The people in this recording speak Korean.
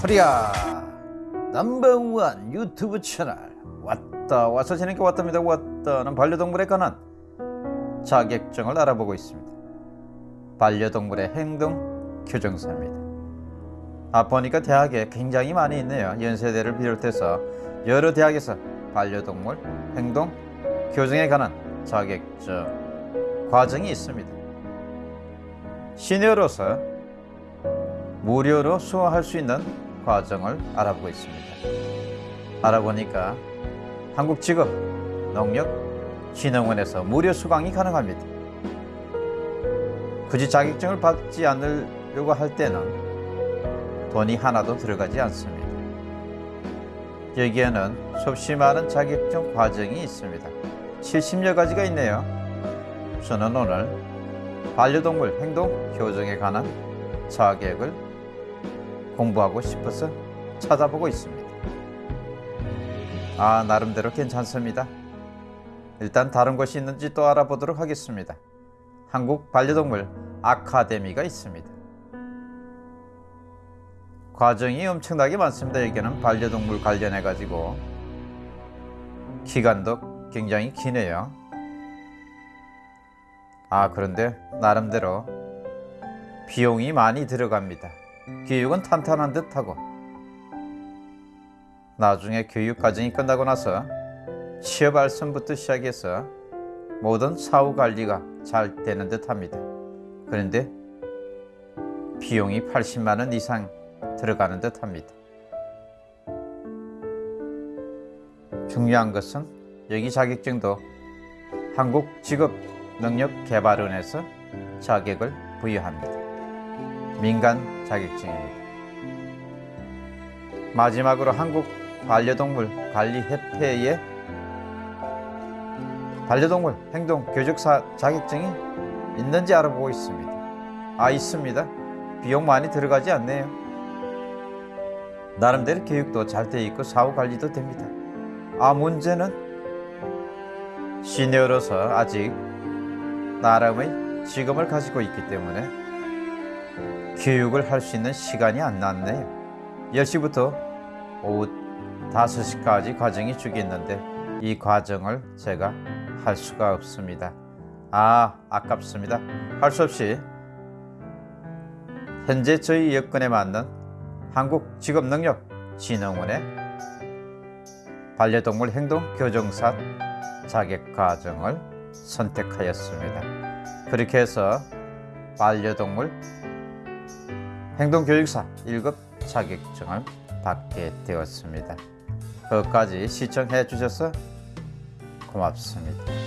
코리아 넘버원 유튜브 채널. 왔다 와서 재밌게 왔답니다. 왔다는 반려동물에 관한 자격증을 알아보고 있습니다. 반려동물의 행동 교정사입니다. 아 보니까 대학에 굉장히 많이 있네요. 연세대를 비롯해서 여러 대학에서 반려동물 행동 교정에 관한 자격증 과정이 있습니다. 시니어로서 무료로 수강할 수 있는 과정을 알아보고 있습니다. 알아보니까 한국직업 농력진흥원에서 무료 수강이 가능합니다. 굳이 자격증을 받지 않으려고 할 때는 돈이 하나도 들어가지 않습니다. 여기에는 수없이 많은 자격증 과정이 있습니다. 70여 가지가 있네요. 저는 오늘 반려동물 행동 교정에 관한 자격을 공부하고 싶어서 찾아보고 있습니다. 아, 나름대로 괜찮습니다. 일단 다른 것이 있는지 또 알아보도록 하겠습니다. 한국 반려동물 아카데미가 있습니다. 과정이 엄청나게 많습니다. 여기는 반려동물 관련해 가지고 기간도 굉장히 기네요. 아, 그런데 나름대로 비용이 많이 들어갑니다. 교육은 탄탄한 듯 하고 나중에 교육 과정이 끝나고 나서 취업 알선부터 시작해서 모든 사후 관리가 잘 되는 듯 합니다. 그런데 비용이 80만 원 이상 들어가는 듯 합니다. 중요한 것은 여기 자격증도 한국직업능력개발원에서 자격을 부여합니다. 민간 자격증입니다. 마지막으로 한국 반려동물 관리협회에 반려동물 행동 교육사 자격증이 있는지 알아보고 있습니다. 아 있습니다. 비용 많이 들어가지 않네요. 나름대로 교육도 잘 돼 있고 사후 관리도 됩니다. 아 문제는 시니어로서 아직 나름의 직업을 가지고 있기 때문에 교육을 할 수 있는 시간이 안 났네요. 10시부터 오후 5시까지 과정이 주겠는데 이 과정을 제가 할 수가 없습니다. 아, 아깝습니다. 할 수 없이 현재 저희 여건에 맞는 한국직업능력진흥원의 반려동물 행동 교정사 자격 과정을 선택하였습니다. 그렇게 해서 반려동물 행동교육사 1급 자격증을 받게 되었습니다. 끝까지 시청해 주셔서 고맙습니다.